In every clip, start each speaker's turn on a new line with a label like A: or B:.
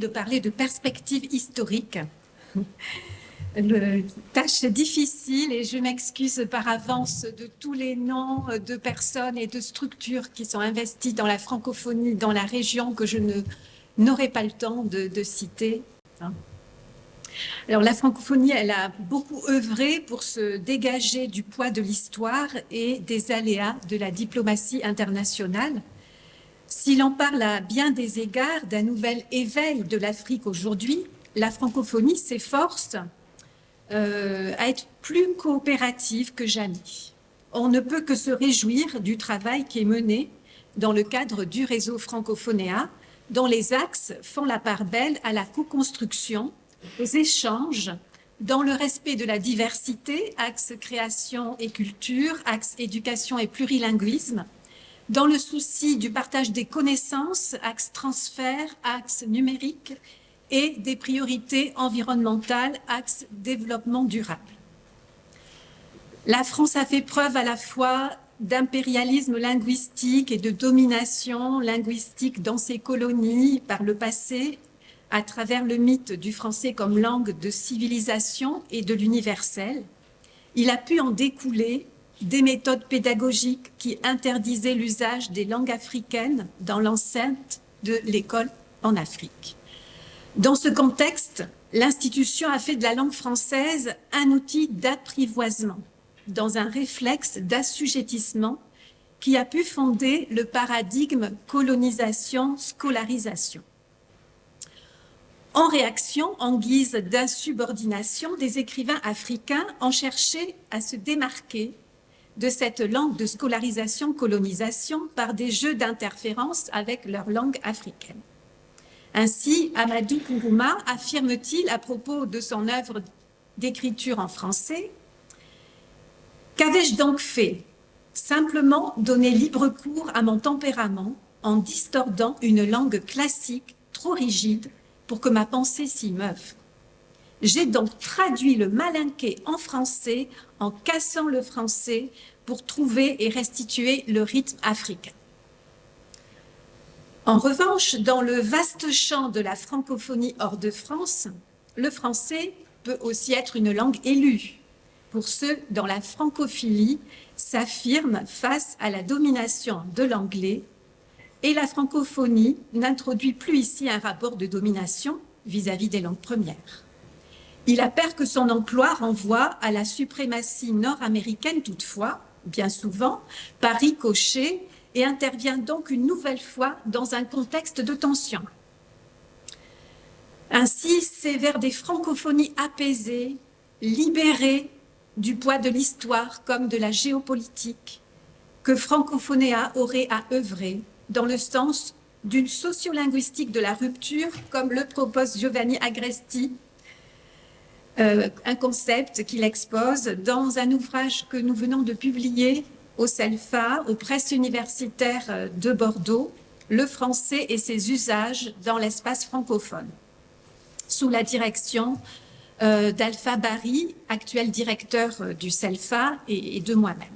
A: de parler de perspective historique. Le, tâche difficile et je m'excuse par avance de tous les noms de personnes et de structures qui sont investies dans la francophonie dans la région que je n'aurai pas le temps de, de citer. Alors la francophonie, elle a beaucoup œuvré pour se dégager du poids de l'histoire et des aléas de la diplomatie internationale. S'il en parle à bien des égards d'un nouvel éveil de l'Afrique aujourd'hui, la francophonie s'efforce euh, à être plus coopérative que jamais. On ne peut que se réjouir du travail qui est mené dans le cadre du réseau Francophonéa, dont les axes font la part belle à la co-construction, aux échanges, dans le respect de la diversité, axe création et culture, axe éducation et plurilinguisme, dans le souci du partage des connaissances, axe transfert, axe numérique, et des priorités environnementales, axe développement durable. La France a fait preuve à la fois d'impérialisme linguistique et de domination linguistique dans ses colonies par le passé, à travers le mythe du français comme langue de civilisation et de l'universel. Il a pu en découler des méthodes pédagogiques qui interdisaient l'usage des langues africaines dans l'enceinte de l'école en Afrique. Dans ce contexte, l'institution a fait de la langue française un outil d'apprivoisement, dans un réflexe d'assujettissement qui a pu fonder le paradigme colonisation-scolarisation. En réaction, en guise d'insubordination, des écrivains africains ont cherché à se démarquer de cette langue de scolarisation-colonisation par des jeux d'interférence avec leur langue africaine. Ainsi, Amadou Kourouma affirme-t-il à propos de son œuvre d'écriture en français Qu'avais-je donc fait? Simplement donner libre cours à mon tempérament en distordant une langue classique trop rigide pour que ma pensée s'y meuve. J'ai donc traduit le malinqué en français en cassant le français pour trouver et restituer le rythme africain. En revanche, dans le vaste champ de la francophonie hors de France, le français peut aussi être une langue élue pour ceux dont la francophilie s'affirme face à la domination de l'anglais et la francophonie n'introduit plus ici un rapport de domination vis-à-vis -vis des langues premières. Il appert que son emploi renvoie à la suprématie nord-américaine toutefois, bien souvent, par ricochet et intervient donc une nouvelle fois dans un contexte de tension. Ainsi, c'est vers des francophonies apaisées, libérées du poids de l'histoire comme de la géopolitique, que Francophonéa aurait à œuvrer dans le sens d'une sociolinguistique de la rupture, comme le propose Giovanni Agresti, euh, un concept qu'il expose dans un ouvrage que nous venons de publier au CELFA, aux presses universitaires euh, de Bordeaux, le français et ses usages dans l'espace francophone, sous la direction euh, d'Alpha Barry, actuel directeur du CELFA, et, de moi-même.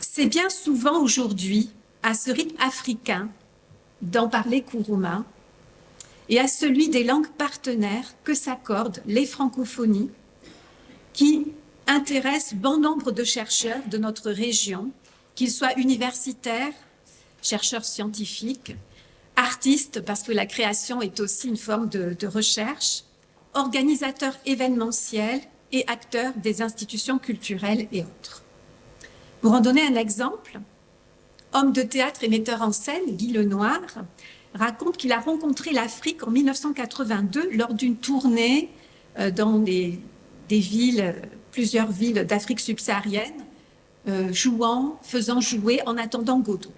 A: C'est bien souvent aujourd'hui à ce rythme africain d'en parler Kourouma et à celui des langues partenaires que s'accordent les francophonies qui intéresse bon nombre de chercheurs de notre région, qu'ils soient universitaires, chercheurs scientifiques, artistes, parce que la création est aussi une forme de, recherche, organisateurs événementiels et acteurs des institutions culturelles et autres. Pour en donner un exemple, homme de théâtre et metteur en scène, Guy Lenoir, raconte qu'il a rencontré l'Afrique en 1982 lors d'une tournée euh, dans des, villes plusieurs villes d'Afrique subsaharienne, euh, jouant, faisant jouer en attendant Godot.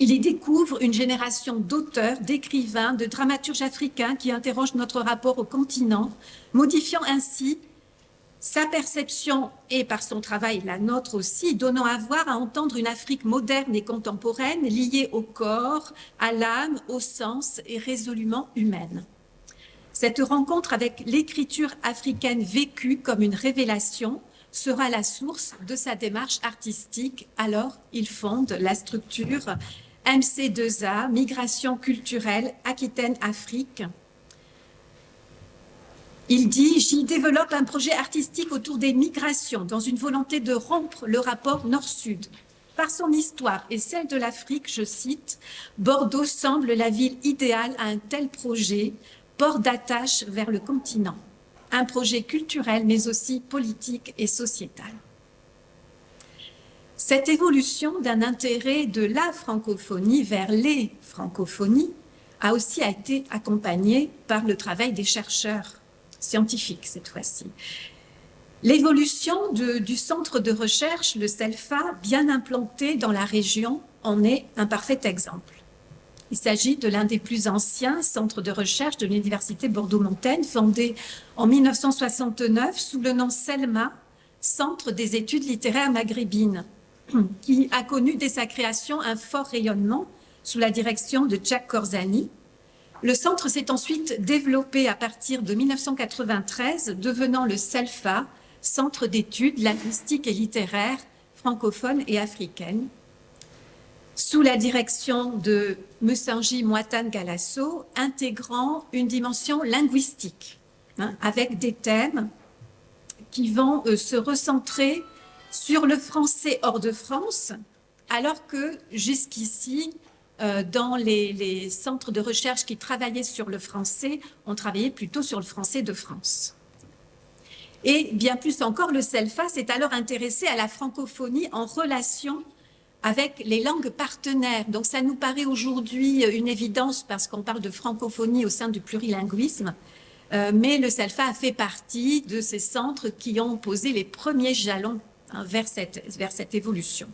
A: Il y découvre une génération d'auteurs, d'écrivains, de dramaturges africains qui interrogent notre rapport au continent, modifiant ainsi sa perception et par son travail la nôtre aussi, donnant à voir, à entendre une Afrique moderne et contemporaine liée au corps, à l'âme, au sens et résolument humaine. Cette rencontre avec l'écriture africaine vécue comme une révélation sera la source de sa démarche artistique. Alors, il fonde la structure MC2A, Migration culturelle, Aquitaine-Afrique. Il dit « J'y développe un projet artistique autour des migrations dans une volonté de rompre le rapport nord-sud. Par son histoire et celle de l'Afrique, je cite, Bordeaux semble la ville idéale à un tel projet, port d'attache vers le continent. Un projet culturel, mais aussi politique et sociétal. Cette évolution d'un intérêt de la francophonie vers les francophonies a aussi été accompagnée par le travail des chercheurs scientifiques cette fois-ci. L'évolution du centre de recherche, le CELFA, bien implanté dans la région, en est un parfait exemple. Il s'agit de l'un des plus anciens centres de recherche de l'Université Bordeaux-Montaigne, fondé en 1969 sous le nom CELMA, Centre des études littéraires maghrébines, qui a connu dès sa création un fort rayonnement sous la direction de Jack Corzani. Le centre s'est ensuite développé à partir de 1993, devenant le CELFA, Centre d'études linguistiques et littéraires francophones et africaines, sous la direction de Messanji Moitane Galasso, intégrant une dimension linguistique, hein, avec des thèmes qui vont euh, se recentrer sur le français hors de France, alors que jusqu'ici, dans les, centres de recherche qui travaillaient sur le français, on travaillait plutôt sur le français de France. Et bien plus encore, le CELFA s'est alors intéressé à la francophonie en relation avec les langues partenaires. Donc ça nous paraît aujourd'hui une évidence parce qu'on parle de francophonie au sein du plurilinguisme, euh, mais le CELFA a fait partie de ces centres qui ont posé les premiers jalons hein, vers cette évolution,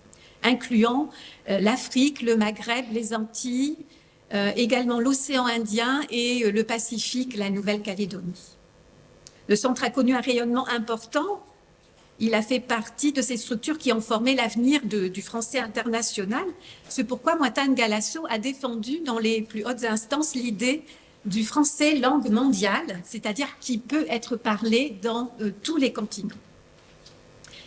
A: incluant euh, l'Afrique, le Maghreb, les Antilles, euh, également l'océan Indien et le Pacifique, la Nouvelle-Calédonie. Le centre a connu un rayonnement important. Il a fait partie de ces structures qui ont formé l'avenir du français international. C'est pourquoi Moitane Galasso a défendu dans les plus hautes instances l'idée du français langue mondiale, c'est-à-dire qui peut être parlé dans euh, tous les continents.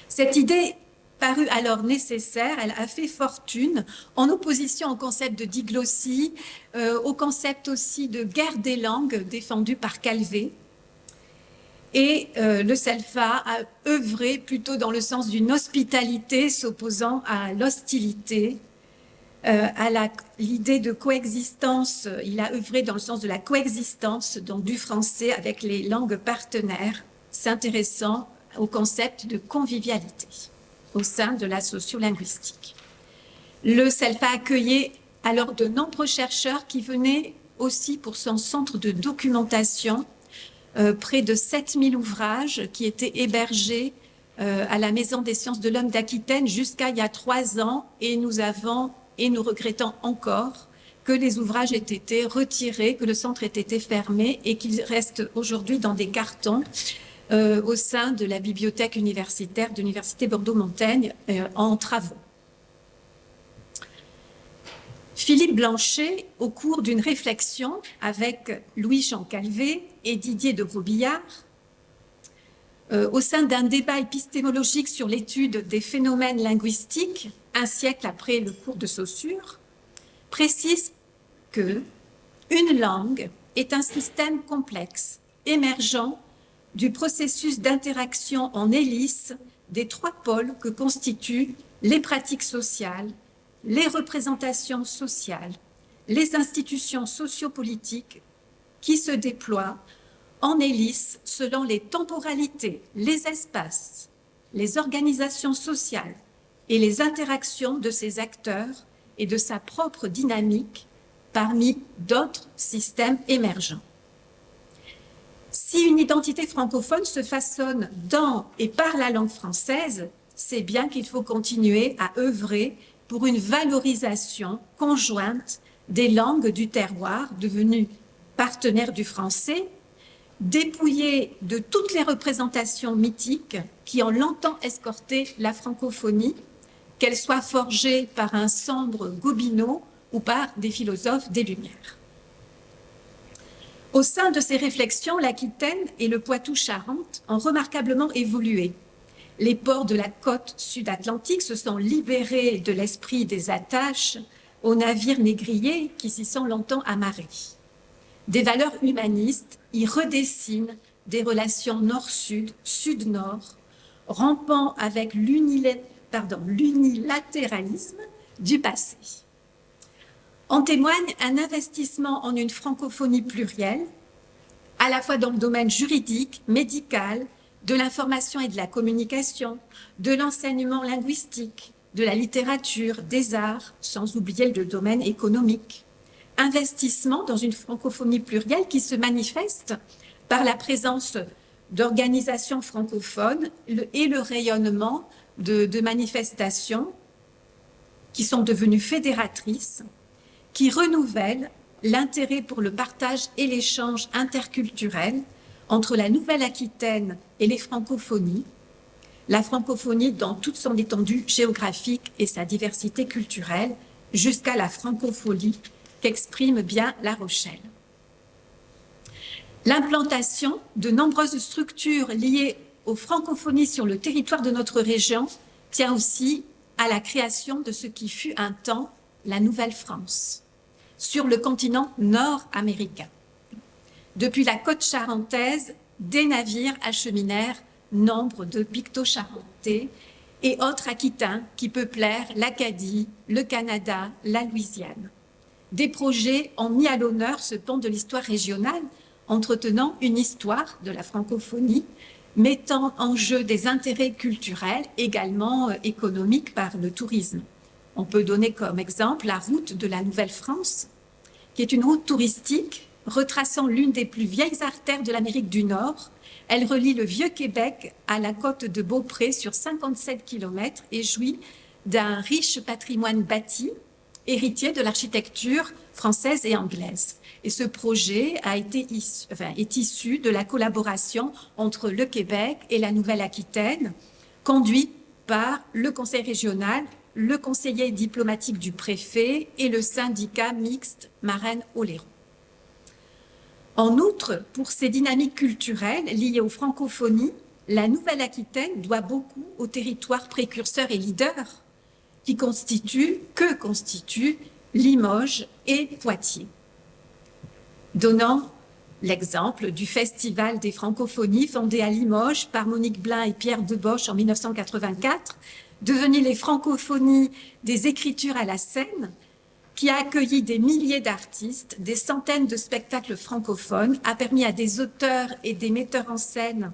A: Cette idée parut alors nécessaire, elle a fait fortune en opposition au concept de diglossie, euh, au concept aussi de guerre des langues défendu par Calvé, et euh, le SELFA a œuvré plutôt dans le sens d'une hospitalité s'opposant à l'hostilité, euh, à l'idée de coexistence. Il a œuvré dans le sens de la coexistence du français avec les langues partenaires, s'intéressant au concept de convivialité au sein de la sociolinguistique. Le SELFA accueillait alors de nombreux chercheurs qui venaient aussi pour son centre de documentation euh, près de 7000 ouvrages qui étaient hébergés euh, à la Maison des sciences de l'homme d'Aquitaine jusqu'à il y a trois ans et nous avons, et nous regrettons encore, que les ouvrages aient été retirés, que le centre ait été fermé et qu'il reste aujourd'hui dans des cartons euh, au sein de la bibliothèque universitaire de l'Université Bordeaux-Montaigne en travaux. Philippe Blanchet, au cours d'une réflexion avec Louis-Jean Calvé et Didier de Grobillard, euh, au sein d'un débat épistémologique sur l'étude des phénomènes linguistiques, un siècle après le cours de Saussure, précise que une langue est un système complexe, émergent du processus d'interaction en hélice des trois pôles que constituent les pratiques sociales, les représentations sociales, les institutions sociopolitiques qui se déploient en hélice selon les temporalités, les espaces, les organisations sociales et les interactions de ces acteurs et de sa propre dynamique parmi d'autres systèmes émergents. Si une identité francophone se façonne dans et par la langue française, c'est bien qu'il faut continuer à œuvrer pour une valorisation conjointe des langues du terroir devenues partenaires du français, dépouillées de toutes les représentations mythiques qui ont longtemps escorté la francophonie, qu'elles soient forgées par un sombre Gobineau ou par des philosophes des Lumières. Au sein de ces réflexions, l'Aquitaine et le Poitou-Charentes ont remarquablement évolué les ports de la côte sud-atlantique se sont libérés de l'esprit des attaches aux navires négriers qui s'y sont longtemps amarrés. Des valeurs humanistes y redessinent des relations nord-sud, sud-nord, rampant avec l'unilatéralisme du passé. En témoigne un investissement en une francophonie plurielle, à la fois dans le domaine juridique, médical, de l'information et de la communication, de l'enseignement linguistique, de la littérature, des arts, sans oublier le domaine économique. Investissement dans une francophonie plurielle qui se manifeste par la présence d'organisations francophones et le rayonnement de, de manifestations qui sont devenues fédératrices, qui renouvellent l'intérêt pour le partage et l'échange interculturel entre la Nouvelle-Aquitaine et les francophonies, la francophonie dans toute son étendue géographique et sa diversité culturelle, jusqu'à la francophonie qu'exprime bien La Rochelle. L'implantation de nombreuses structures liées aux francophonies sur le territoire de notre région tient aussi à la création de ce qui fut un temps la Nouvelle-France, sur le continent nord-américain. Depuis la côte charentaise, des navires acheminèrent nombre de picto-charentais et autres aquitains qui peuplèrent l'Acadie, le Canada, la Louisiane. Des projets ont mis à l'honneur ce pont de l'histoire régionale entretenant une histoire de la francophonie, mettant en jeu des intérêts culturels, également euh, économiques par le tourisme. On peut donner comme exemple la route de la Nouvelle-France, qui est une route touristique retraçant l'une des plus vieilles artères de l'Amérique du Nord. Elle relie le Vieux-Québec à la côte de Beaupré sur 57 km et jouit d'un riche patrimoine bâti, héritier de l'architecture française et anglaise. Et ce projet a été est issu de la collaboration entre le Québec et la Nouvelle-Aquitaine, conduit par le conseil régional, le conseiller diplomatique du préfet et le syndicat mixte Marraine-Oléron. En outre, pour ces dynamiques culturelles liées aux francophonies, la Nouvelle-Aquitaine doit beaucoup aux territoires précurseurs et leaders qui constituent, que constituent Limoges et Poitiers donnant l'exemple du Festival des francophonies fondé à Limoges par Monique Blin et Pierre Deboche en 1984, devenu les francophonies des écritures à la scène, qui a accueilli des milliers d'artistes, des centaines de spectacles francophones, a permis à des auteurs et des metteurs en scène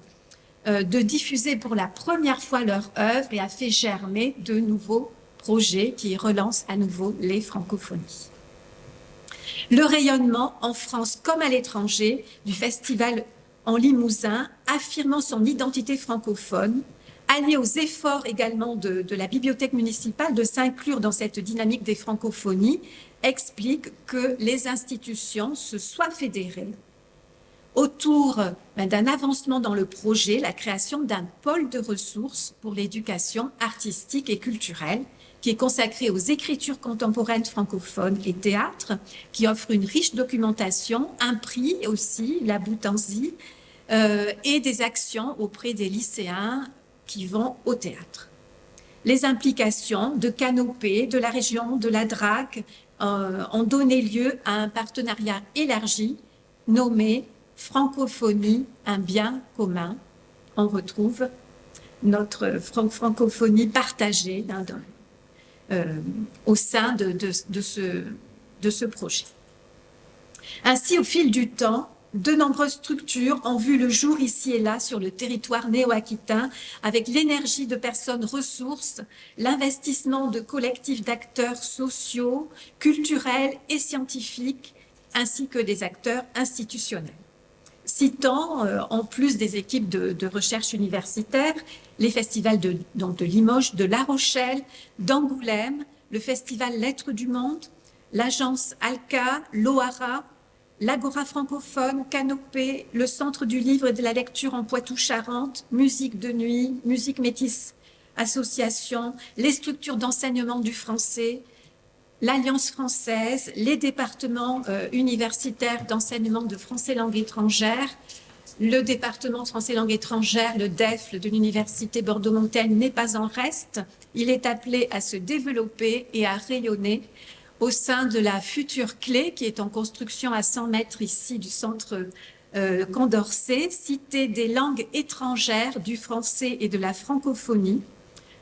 A: euh, de diffuser pour la première fois leur œuvre et a fait germer de nouveaux projets qui relancent à nouveau les francophonies. Le rayonnement en France comme à l'étranger du festival en Limousin, affirmant son identité francophone, allié aux efforts également de, la bibliothèque municipale de s'inclure dans cette dynamique des francophonies, explique que les institutions se soient fédérées autour ben, d'un avancement dans le projet, la création d'un pôle de ressources pour l'éducation artistique et culturelle qui est consacré aux écritures contemporaines francophones et théâtre, qui offre une riche documentation, un prix aussi, la Boutanzie, euh, et des actions auprès des lycéens qui vont au théâtre. Les implications de Canopée, de la région, de la DRAC euh, ont donné lieu à un partenariat élargi nommé Francophonie, un bien commun. On retrouve notre francophonie partagée euh, au sein de ce projet. Ainsi, au fil du temps, de nombreuses structures ont vu le jour ici et là sur le territoire néo-aquitain avec l'énergie de personnes ressources, l'investissement de collectifs d'acteurs sociaux, culturels et scientifiques, ainsi que des acteurs institutionnels. Citant, euh, en plus des équipes de, recherche universitaire, les festivals de, de Limoges, de La Rochelle, d'Angoulême, le festival Lettres du Monde, l'agence ALCA, l'OARA, l'Agora francophone, Canopée, le Centre du livre et de la lecture en Poitou-Charentes, Musique de nuit, Musique métisse association, les structures d'enseignement du français, l'Alliance française, les départements euh, universitaires d'enseignement de français langue étrangère, le département français langue étrangère, le DEF de l'Université Bordeaux-Montaigne n'est pas en reste. Il est appelé à se développer et à rayonner au sein de la future clé qui est en construction à 100 mètres ici du centre euh, Condorcet, cité des langues étrangères, du français et de la francophonie,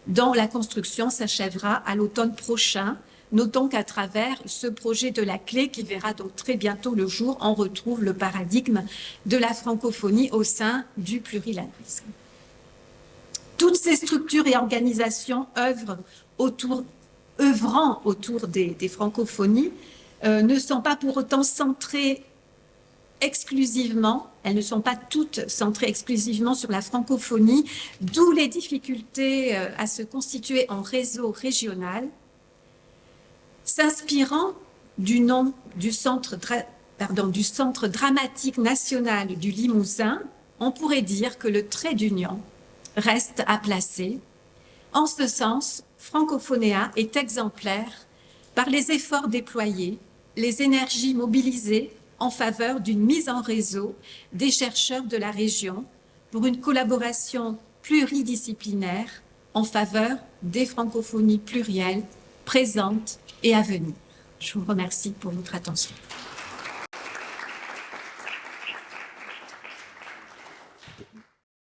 A: dont la construction s'achèvera à l'automne prochain. Notons qu'à travers ce projet de la clé qui verra donc très bientôt le jour, on retrouve le paradigme de la francophonie au sein du plurilinguisme. Toutes ces structures et organisations œuvrent autour, œuvrant autour des, francophonies euh, ne sont pas pour autant centrées exclusivement, elles ne sont pas toutes centrées exclusivement sur la francophonie, d'où les difficultés euh, à se constituer en réseau régional. S'inspirant du nom du centre, du centre dramatique national du Limousin, on pourrait dire que le trait d'union reste à placer. En ce sens, Francophonéa est exemplaire par les efforts déployés, les énergies mobilisées en faveur d'une mise en réseau des chercheurs de la région pour une collaboration pluridisciplinaire en faveur des francophonies plurielles présentes et à venir. Je vous remercie pour votre attention.